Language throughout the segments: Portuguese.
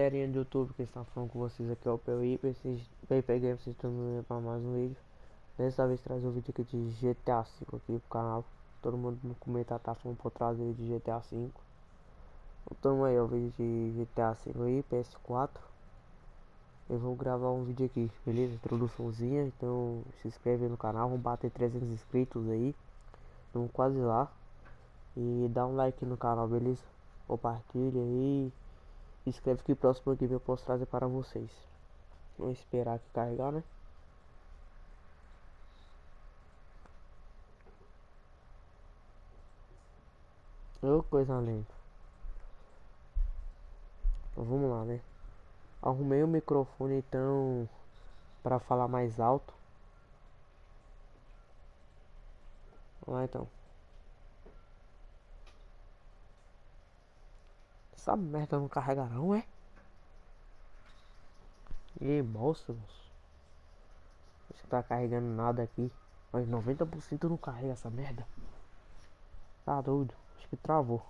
galerinha do YouTube que está falando com vocês aqui é o PUI, PP Games, vocês estão para mais um vídeo. Dessa vez traz um vídeo aqui de GTA V aqui pro canal. Todo mundo no comentário tá falando por trás de GTA V. Então aí o vídeo de GTA V aí, PS4. Eu vou gravar um vídeo aqui, beleza? Introduçãozinha, então se inscreve no canal, vamos bater 300 inscritos aí. Estamos quase lá. E dá um like no canal, beleza? Compartilha aí. Escreve que próximo vídeo eu posso trazer para vocês. Vamos esperar aqui carregar, né? Ô, coisa linda. Então, vamos lá, né? Arrumei o microfone então para falar mais alto. Vamos lá então. Essa merda não carrega não, é? E. Acho que tá carregando nada aqui. Mas 90% não carrega essa merda. Tá doido. Acho que travou.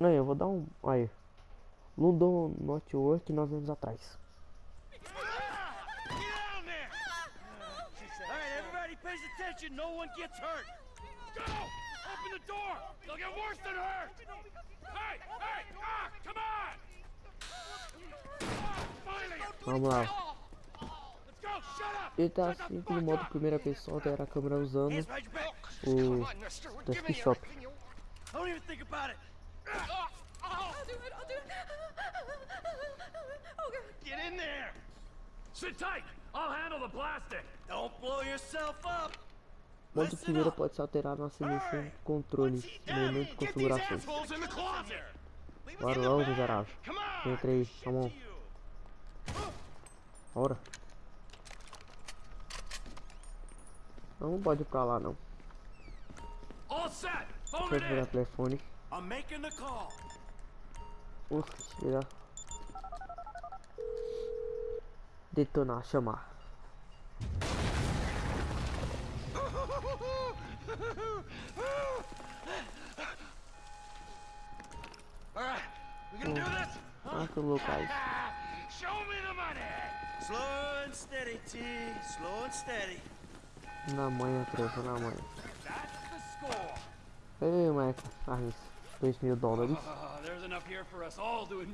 Aí, eu vou dar um... Aí. London Network 9 anos atrás. no one gets hurt. Go! Open the door! They'll get worse than hurt! Hey! Hey! Ah! Come on! Vamos lá. Ele tá assim no modo primeira pessoa, altera a câmera usando o desktop. Do it. Oh. Get in there. Sit tight. I'll handle the plastic. Don't blow yourself up. Modo primeiro pode ser alterado na seleção de controles, menu de configurações. Bora logo, miserável. Entra aí, on. Bora. Não pode ir pra lá, não. Deixa eu virar o telefone. Ufa, tirar. Detonar, chamar. Ah, que louco aí. Show me the money. Slow and steady, T. Slow and steady. Na manhã, trevo, na manhã. Ei, Michael, arris. 2 mil dólares.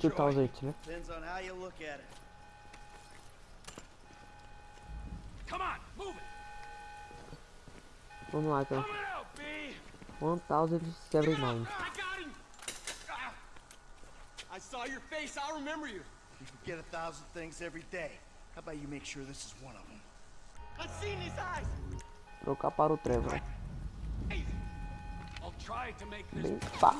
2000, né? Depends on how you look at it. Come on. Vamos lá então. 1079. I saw your face, I'll remember you. You forget a thousand things every day. How about you make sure this is one of them? I've seen his eyes. Trocar para o Trevor. Bem pá,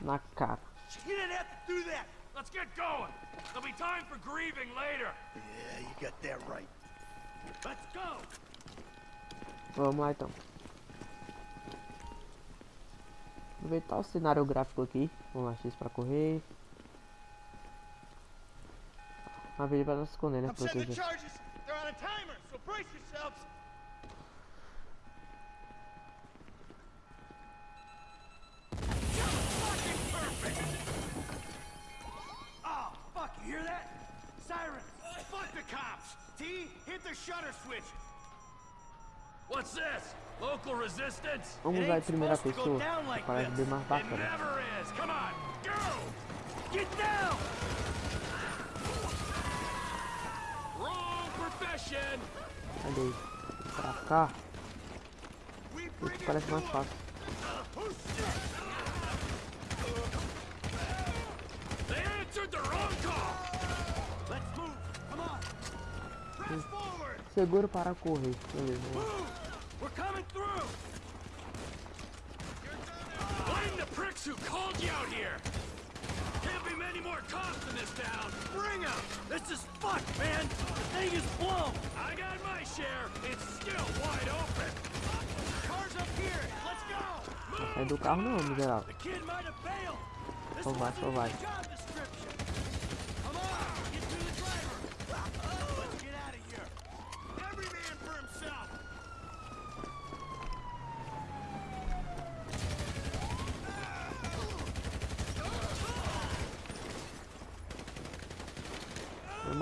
na cara. You didn't have to do that. Let's get going. There'll be time for grieving later. Yeah, you got that right. Let's go. Vamos lá então. Aproveitar o cenário gráfico aqui. Vamos lá, X para correr. A vida vai se esconder, né? Proteger. T, hit the shutter switch. Vamos usar em primeira pessoa, like parece bem mais bacana. Cadê? Pra cá. Isso parece mais fácil. They answered the wrong call. Let's move. Come on. Press forward. Seguro para correr. Beleza. We're coming through! Blame the pricks who called you out here! Can't be many more cops in this town! Bring them! This is fucked, man! The thing is blown! I got my share! It's still wide open! Cars up here! Let's go! Sai do carro não, miserável. Só vai, só vai.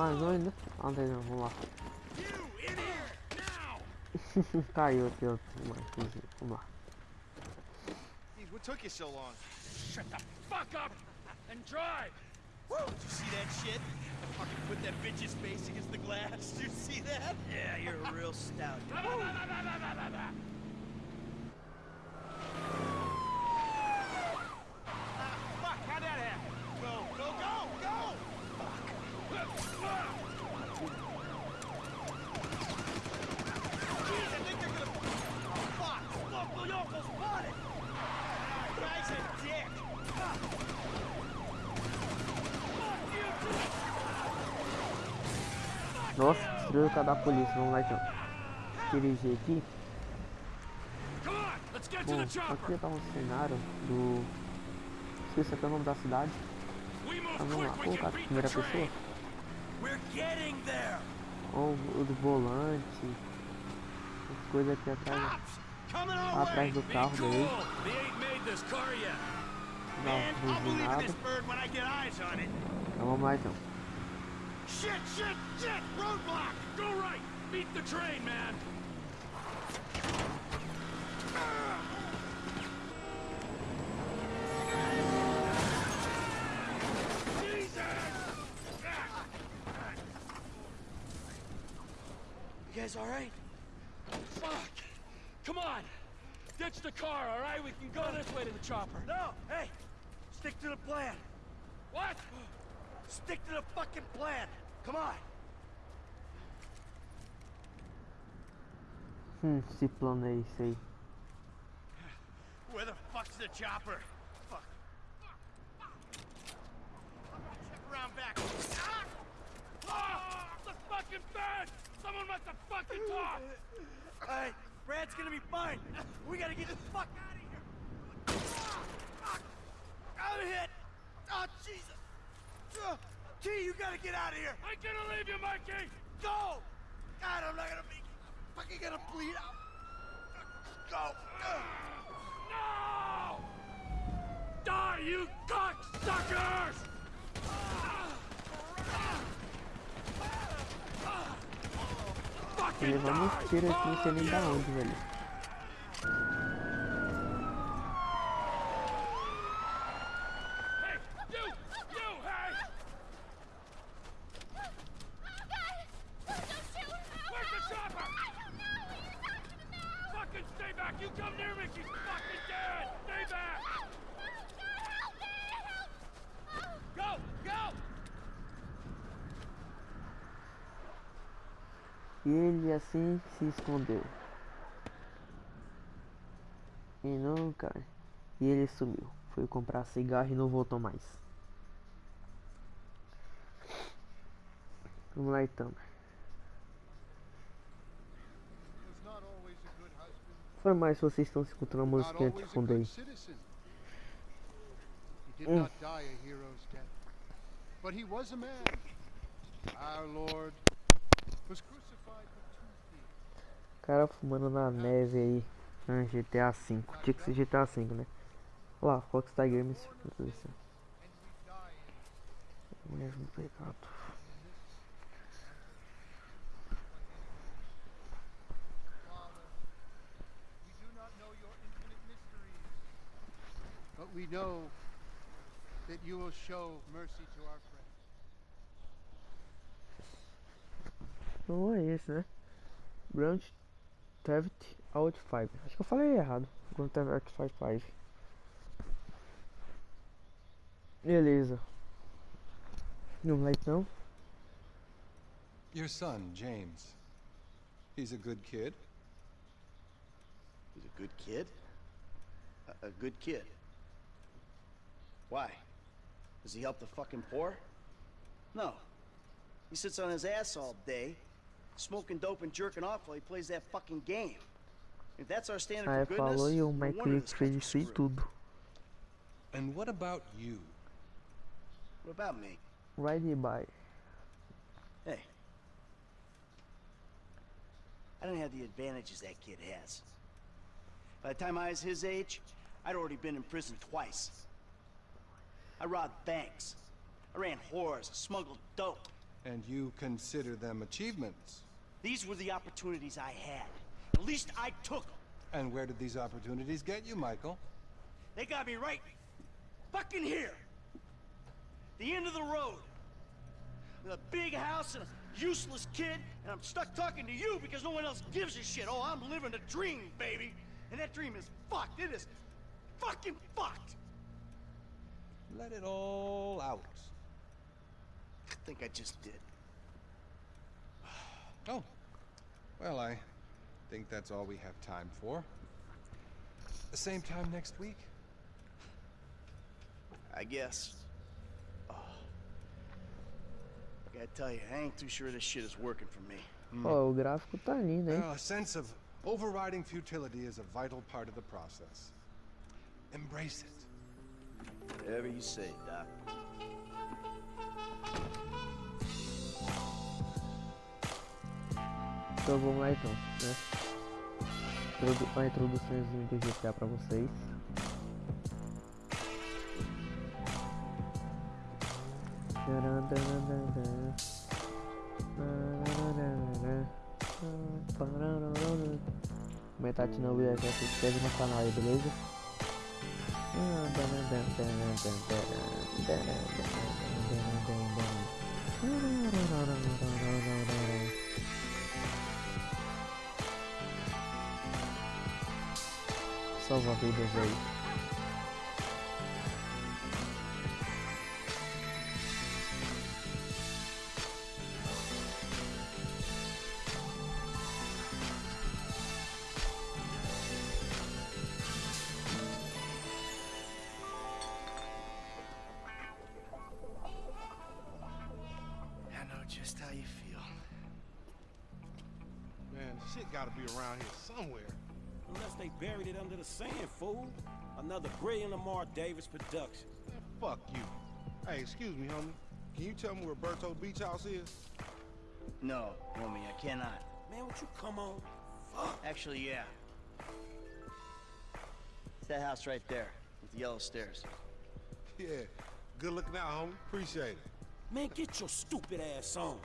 Mais um ainda? Ah, não vamos lá. You in here now! Caiu aqui, ó. Vamos lá, vamos lá. What took you so long? Shut the fuck up and drive! Woo! Did you see that shit? I Fucking put that bitch's face against the glass. Did you see that? Yeah, you're a real stout. Nossa, destruiu o carro da polícia. Vamos lá então. Dirigir aqui. Bom, aqui tá um cenário do. Esqueci até o nome da cidade. Mas vamos lá, colocar a primeira pessoa. Ou o do volante. As coisas aqui atrás. Atrás do carro cool. dele. They ain't made this car yet. Dá Man, uma I'll believe in buzinada. this bird when I get eyes on it. Então vamos lá então. Shit, shit, shit! Roadblock! Go right. Beat the train, man. You guys alright? Fuck. Come on. Ditch the car, all right? We can go this way to the chopper. No, hey! Stick to the plan. What? Stick to the fucking plan. Come on. Hum, esse plano é esse aí. Where the fuck's the chopper? Fuck. Check around back. Ah! Ah, the fucking bed! Someone must have fucking talked! Alright, Brad's gonna be fine. We gotta get the fuck out of here. Ah! Fuck! I'm hit. Oh, Jesus. Uh, T, you gotta get out of here. I'm gonna leave you, Mikey! Go! God, I'm not gonna make it. Fucking gonna bleed out. Go. Uh. No! Die, you cocksuckers! Tô Fucking levando uns die! tiros aqui, não sei nem da All of you! onde, velho. Ele assim se escondeu. E nunca. E ele sumiu. Foi comprar cigarro e não voltou mais. Vamos lá então. Foi mais se vocês estão escutando a musiquinha de fundo aí. but he was a man. Our Lord was crucified. Cara fumando na neve aí. Ah, GTA V. Tinha que ser GTA V, né? Olha lá, Rockstar Games. Mesmo pecado. But we know that you will show mercy to our friends. Não é esse, né? Grand Theft Auto 5. Acho que eu falei errado. Grand Theft Auto 5. Beleza. Vamos lá então. Your son, James. He's a good kid. He's a good kid? A, a good kid? Why? Does he help the fucking poor? No. He sits on his ass all day, smoking dope and jerking off while he plays that fucking game. If that's our standard Aí for goodness, falou e o no Mike wonder Lee this fez isso e tudo. And what about you? What about me? Ride by. Hey. I don't have the advantages that kid has. By the time I was his age, I'd already been in prison twice. I robbed banks. I ran whores, smuggled dope. And you consider them achievements. These were the opportunities I had. At least I took them. And where did these opportunities get you, Michael? They got me right fucking here. The end of the road. With a big house and a useless kid, and I'm stuck talking to you because no one else gives a shit. Oh, I'm living a dream, baby. And that dream is fucked. It is fucking fucked. Let it all out. I think I just did. Oh. Well, I think that's all we have time for. The same time next week? I guess. Oh. I gotta tell you, I ain't too sure this shit is working for me. Hmm. Oh, o gráfico tá lindo, hein? Well, a sense of overriding futility is a vital part of the process. Embrace it. Whatever you say, Doc. Então vamos lá então, né? Uma introduçãozinha do GTA pra vocês. Comentar de novo e já se inscreve no canal aí, beleza? myself. Fool. Another brilliant Lamar Davis production. Man, fuck you. Hey, excuse me, homie. Can you tell me where Berto Beach House is? No, homie, I cannot. Man, would you come on? Fuck. Actually, yeah. It's that house right there with the yellow stairs. Yeah. Good looking out, homie. Appreciate it. Man, get your stupid ass on.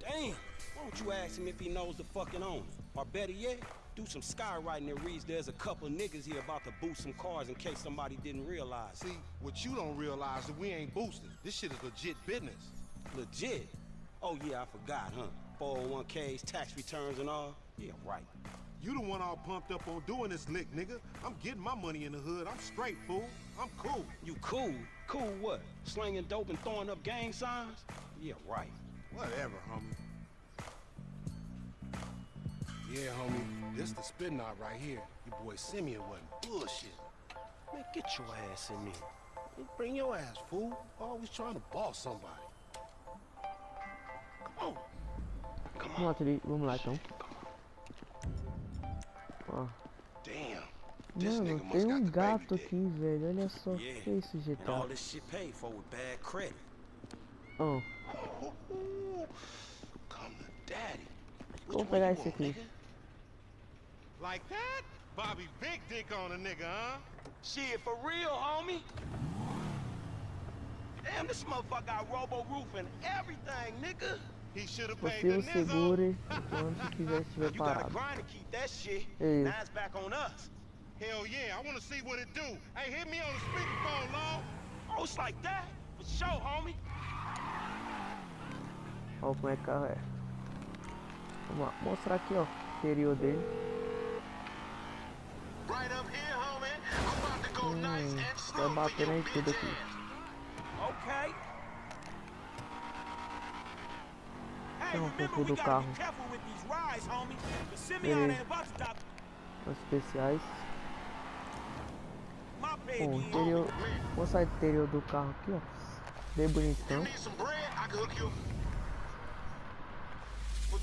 Damn. Why don't you ask him if he knows the fucking owner? Or better yet, do some skywriting that reads there's a couple niggas here about to boost some cars in case somebody didn't realize. See, what you don't realize is we ain't boosting. This shit is legit business. Legit. Oh yeah, I forgot, huh? 401ks, tax returns and all? Yeah, right. You the one all pumped up on doing this lick, nigga. I'm getting my money in the hood. I'm straight, fool. I'm cool. You cool? Cool what? Slinging dope and throwing up gang signs? Yeah, right. Whatever, homie. Yeah, homie. This the spin knot right here. Your boy Simeon wasn't bullshit. Man, get your ass in there. Hey, Bring your ass, fool. Always trying to boss somebody. Come on. Come on. Vamos lá, vamos lá então. Ó, Damn. This mano, tem um gato aqui, velho. Olha só, Yeah. que é isso, And all GTA? this shit paid for with bad credit. Ó, Come to daddy. Vou one pegar esse aqui. Nigga? Like that? Bobby big dick on a nigga, huh? Shit, for real, homie? Damn, this motherfucker got robo roof and everything, nigga. He should have paid the possível nizzo. segure enquanto quiser estiver You gotta parado. grind to keep that shit. Hey. Now it's back on us. Hell yeah, I want to see what it do. Hey, hit me on the speakerphone, Law. Oh, it's like that? For sure, homie. Ó como é que carro é. Vamos lá, mostrar aqui, ó, o interior dele. For bater your em tudo aqui. ass. Okay. Hey, remember controle we do gotta carro. be careful with these rides, homie. The Simeon Beleza. Os especiais. my Bom, o interior. Vou mostrar o interior do carro aqui, ó. Bem bonitão.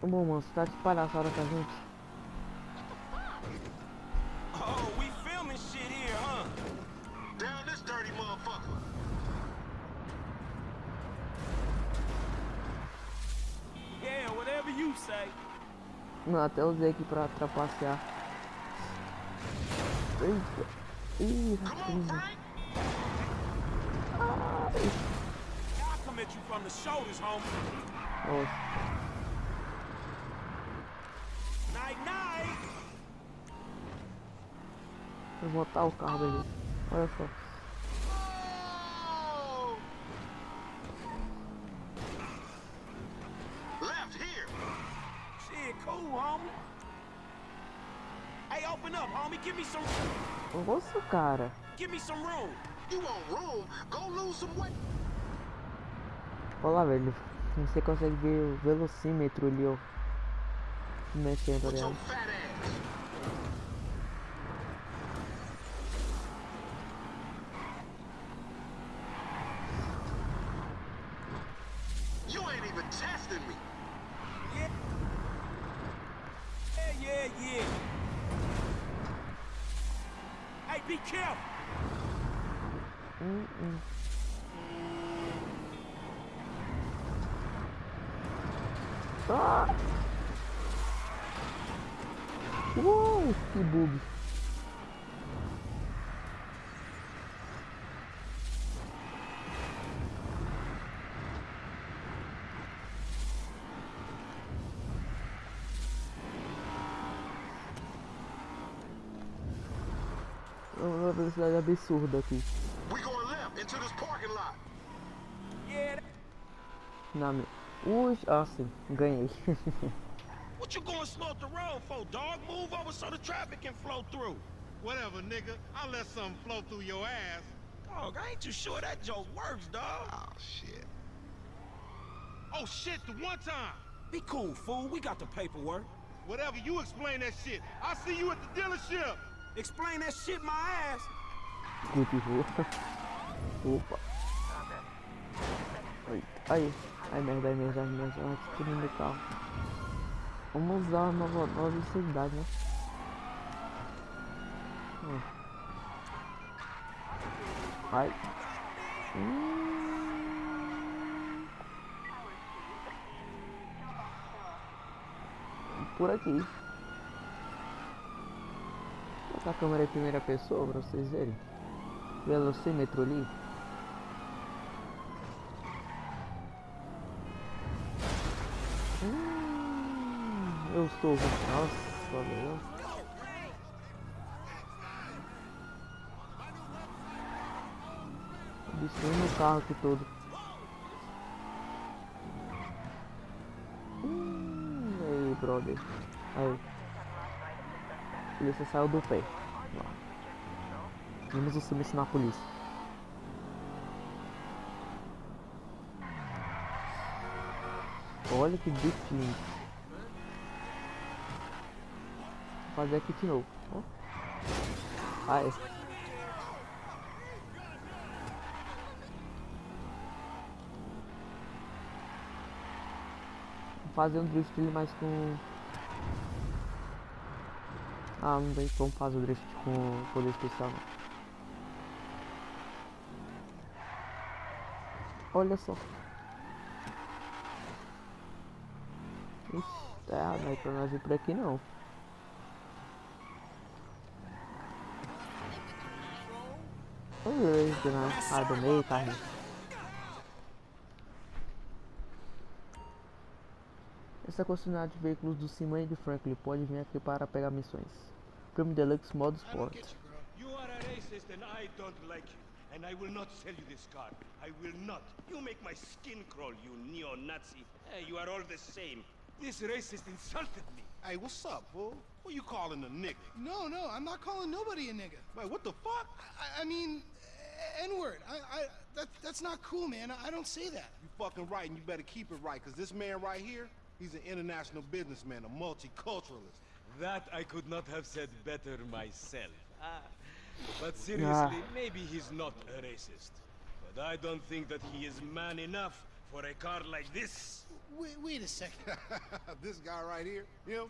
do. Bom, mano, você tá de palhaçada com a gente. Oh, we filming shit here, huh? Down this dirty motherfucker. Yeah, whatever you say. Não, até usei aqui pra trapacear. Eita. Ih, Come on, Frank. I'll come at you from the shoulders, homie. nossa. Night, night. Vou botar o carro dele. Olha só. Left here. Shit, cool, homie. Hey, open up, homie. Give me some, Nossa, cara. give me some room. You want room? Go lose some weight. Olha lá, velho. Você consegue ver o velocímetro ali, ó. Mexendo With ali. your ó. fat ass. You ain't even testing me. Yeah. Yeah, yeah, yeah. Hey, be careful. Hum, hum. Ah! Uou, que bug. É Uma velocidade absurda aqui. We going left into this parking lot. Yeah. that- Minha. Ui, ah sim, ganhei. What you going slow up the road for, dog? Move over so the traffic can flow through. Whatever, nigga. I'll let something flow through your ass. Dog, I ain't too sure that joke works, dog. Oh, shit. Oh, shit, the one time. Be cool, fool. We got the paperwork. Whatever, you explain that shit. I'll see you at the dealership. Explain that shit my ass. Cultivou. Opa. Aí. Ai merda, ai merda, ai merda. Ai, que lindo carro. Vamos usar uma nova, nova velocidade, né? Ó. Ai. Hum. Por aqui. Vou botar a câmera em primeira pessoa pra vocês verem. Velocímetro ali. Estou. Nossa, meu. Destruindo o carro aqui todo. Hum, aí, brother. Aí. A polícia saiu do pé. Vamos o silêncio na polícia. Olha que bicho lindo. Vou fazer aqui de novo. Ó. Ai. Vou fazer um drift ali mais com. Ah, não tem como fazer o drift com poder especial não. Olha só. Ixi, tá errado, não é pra nós ir por aqui não. Oi, dona Adonei, carne. Essa concessionária de veículos do Simon de Franklin pode vir aqui para pegar missões. Prêmio Deluxe Modo Sport. And I will not sell you this car. I will not. You make my skin crawl, you neo-Nazi. Hey, you are all the same. This racist insulted me. Hey, what's up, fool? Who you calling a nigga? No, no, I'm not calling nobody a nigga. Wait, what the fuck? I, I mean, N-word. I, I, that, that's not cool, man. I, I don't say that. You fucking right, and you better keep it right, because this man right here, he's an international businessman, a multiculturalist. That I could not have said better myself. Ah. But seriously, maybe he's not a racist. But I don't think that he is man enough for a car like this. Wait, wait a second. this guy right here, him,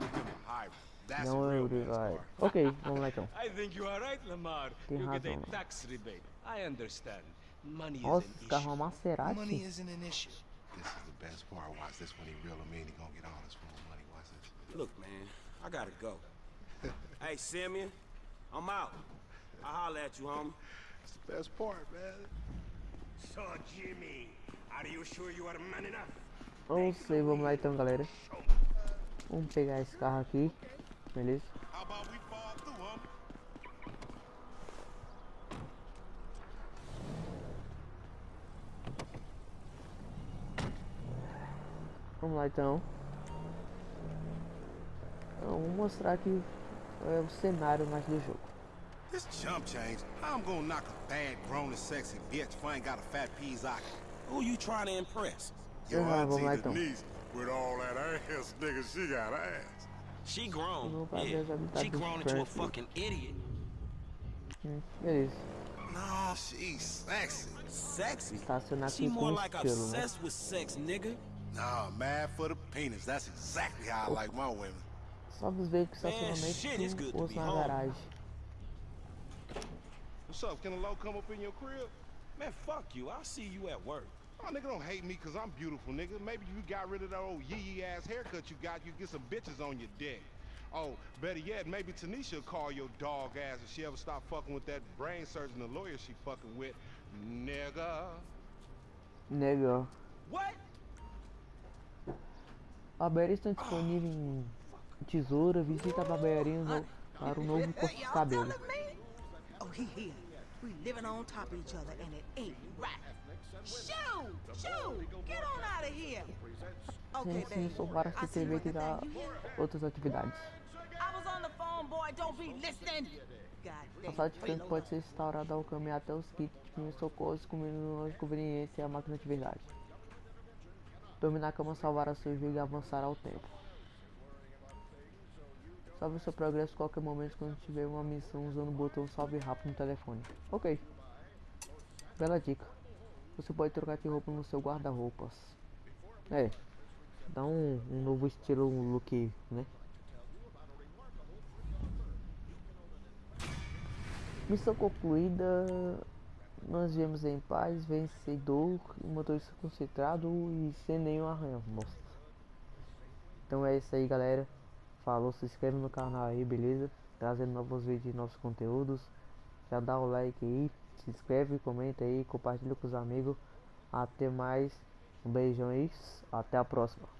him a hybrid. That's a Não real eu man's vai. car. Ok, vamos lá então. I think you are right, Lamar. Tem you get razão. a tax rebate. I understand. Money Nossa, is esse an carro é issue. uma Maserati. Money isn't an issue. This is the best part. Watch this when he reel him in. He gonna get all his full money. Watch this. Look, man, I gotta go. hey, Simeon, I'm out. I'll holler at you, homie. It's the best part, man. So, Jimmy, are you sure you are man enough? Não sei, vamos lá então, galera. Vamos pegar esse carro aqui. Beleza? Vamos lá então. Então, Vou mostrar aqui é, o cenário mais do jogo. This chump change. I'm gonna knock a bad, grown and sexy bitch if I ain't got a fat peas eye? Who you trying to impress? Your Ah, vamos lá auntie então. Denise, with all that ass, nigga, she got ass. She grown. Yeah, she grown into a fucking idiot. Hum, beleza. No, she's sexy. Sexy. She more like obsessed with sex, nigga. Nah, mad for the penis. That's exactly how I like my women. Só vos veio que Man, shit, it's estacionamento good to be na home. garagem. What's up? Can a low come up in your crib? Man, fuck you. I'll see you at work. Oh, nigga, don't hate me because I'm beautiful, nigga. Maybe you got rid of that old yee-yee ass haircut you got, you get some bitches on your dick. Oh, better yet, maybe Tanisha will call your dog ass if she ever stop fucking with that brain surgeon, the lawyer she fucking with. Nigga. Nigga. What? Barbearias estão disponíveis em tesoura. Visita a barbearia no- para o novo corte de cabelo. Oh, he here. We living on top of each other, and it ain't right. Shoo! Shoo! Get on out of here. Okay, Sim, sou para you TV hear? outras atividades. I was on the phone, boy. Don't be listening. God A sala diferente pode ser instaurada ao caminhar até os kits de primeiros socorros, comendo loja de conveniência e a máquina de verdade. Dormir na cama salvará seu jogo e avançará ao tempo. Salve o seu progresso a qualquer momento quando tiver uma missão usando o botão salve rápido no telefone. Ok. Bela dica. Você pode trocar de roupa no seu guarda-roupas. É. Dá um, um novo estilo, um look, né? Missão concluída. Nós viemos em paz, vencedor, motorista concentrado e sem nenhum arranhão. Nossa. Então é isso aí, galera. Falou, se inscreve no canal aí, beleza? Trazendo novos vídeos e novos conteúdos. Já dá o like aí, se inscreve, comenta aí, compartilha com os amigos. Até mais. Um beijão aí, até a próxima.